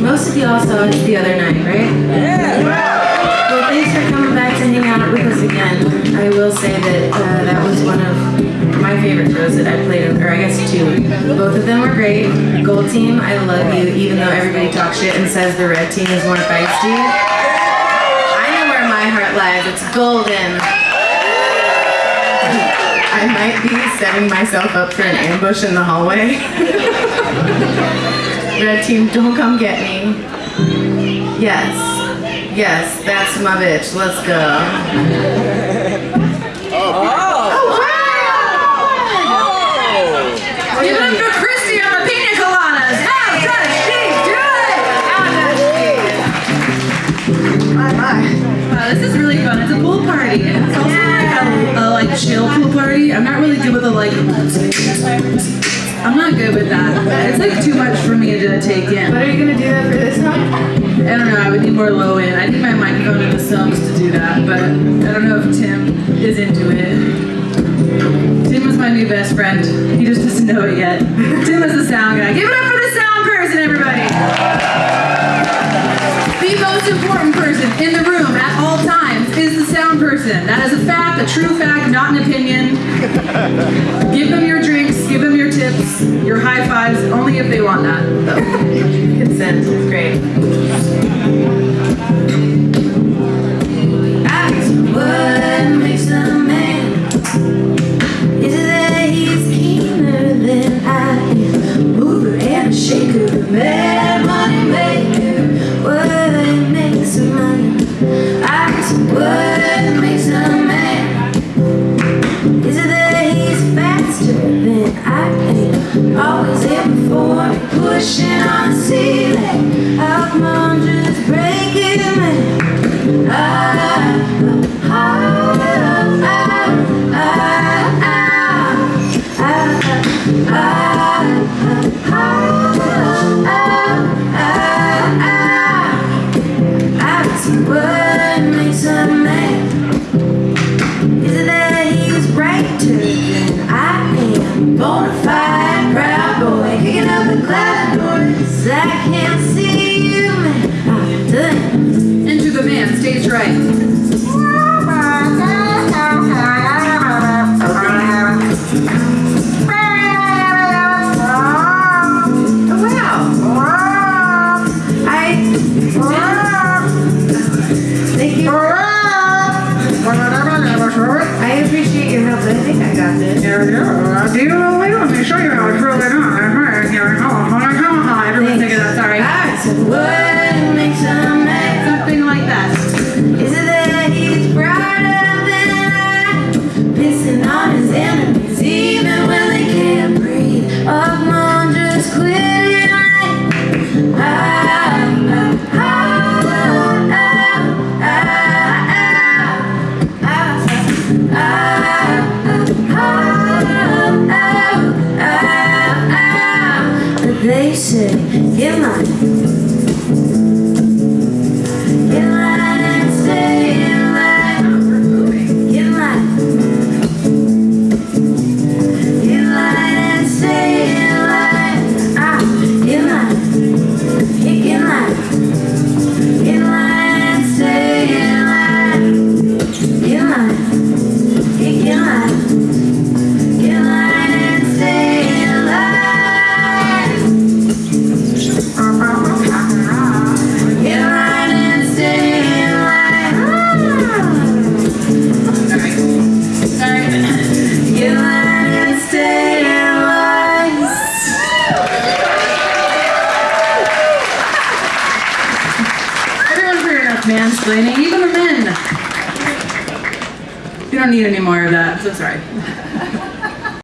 Most of y'all saw it the other night, right? Yeah. Well, thanks for coming back to hang out with us again. I will say that uh, that was one of my favorite shows that I played, or I guess two. Both of them were great. Gold team, I love you, even though everybody talks shit and says the red team is more feisty. I know where my heart lies. It's golden. I might be setting myself up for an ambush in the hallway. Red team, don't come get me. Yes. Yes, that's my bitch. Let's go. Oh, oh wow! Give it up for Christy on the pina coladas. How does she do it? My, my. Wow, this is really fun. It's a pool party. It's also I'm not really good with the like. I'm not good with that. It's like too much for me to take in. But are you gonna do that for this one? I don't know, I would need more low end. I need my microphone in the sums to do that, but I don't know if Tim is into it. Tim was my new best friend. He just doesn't know it yet. Tim is the sound guy. Give it up for the sound person, everybody! The most important person in the room person. That is a fact, a true fact, not an opinion. Give them your drinks, give them your tips, your high fives, only if they want that. Consent is great. I am? Always in before me, pushing on the ceiling. How come think I got this. Everyone take it out, sorry. That's what makes a ah, But mansplaining, even the men. You don't need any more of that, so sorry.